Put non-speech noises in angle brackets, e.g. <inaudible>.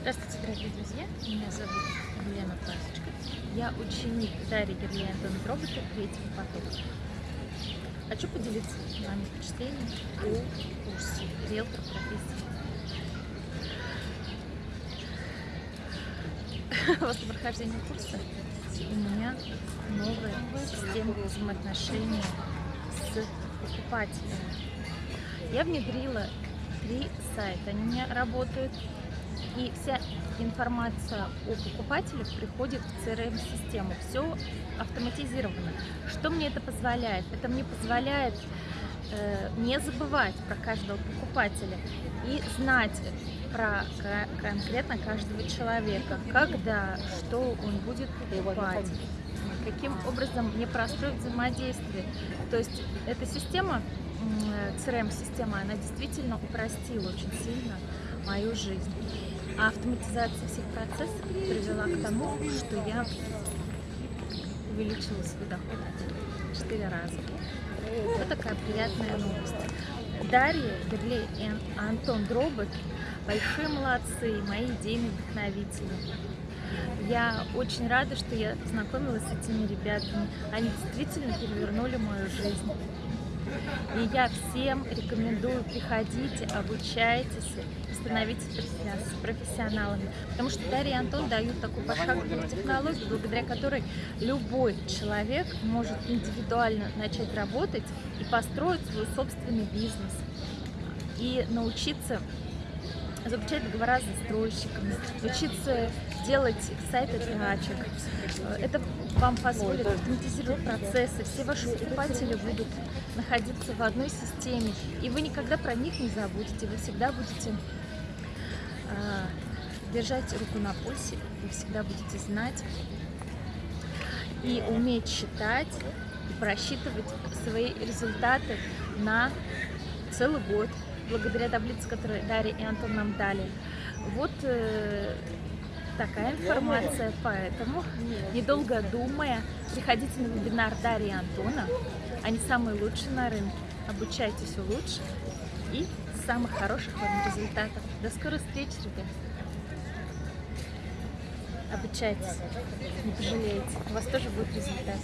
Здравствуйте, дорогие друзья! Меня зовут Елена Пасечка. Я ученик Дарьи Герлиандон робота третьего потока. Хочу поделиться с вами впечатлениями о курсе риэлтор профессии. <laughs> После прохождения курса у меня новая система взаимоотношений с покупателем. Я внедрила три сайта, они у меня работают и вся информация о покупателях приходит в CRM-систему. Все автоматизировано. Что мне это позволяет? Это мне позволяет э, не забывать про каждого покупателя и знать про конкретно каждого человека, когда, что он будет покупать, каким образом мне простроить взаимодействие. То есть эта система, CRM-система, она действительно упростила очень сильно мою жизнь. А автоматизация всех процессов привела к тому, что я увеличила свой доход в 4 раза. Вот такая приятная новость. Дарья, и Антон Дробот большие молодцы, мои идейные вдохновители. Я очень рада, что я познакомилась с этими ребятами. Они действительно перевернули мою жизнь. И я всем рекомендую, приходите, обучайтесь, становитесь профессионалами. Потому что Дарья и Антон дают такую пошаговую технологию, благодаря которой любой человек может индивидуально начать работать и построить свой собственный бизнес. И научиться заключать договора с застройщиками, учиться делать сайты тачек. Это вам позволит автоматизировать процессы, все ваши покупатели будут находиться в одной системе, и вы никогда про них не забудете, вы всегда будете э, держать руку на пульсе, вы всегда будете знать и уметь считать, и просчитывать свои результаты на целый год, благодаря таблице, которую Дарья и Антон нам дали. Вот э, такая информация, поэтому, недолго думая, приходите на вебинар Дарьи и Антона. Они самые лучшие на рынке. Обучайтесь лучше и самых хороших вам результатов. До скорой встречи, ребят! Обучайтесь, не пожалеете, у вас тоже будет результат.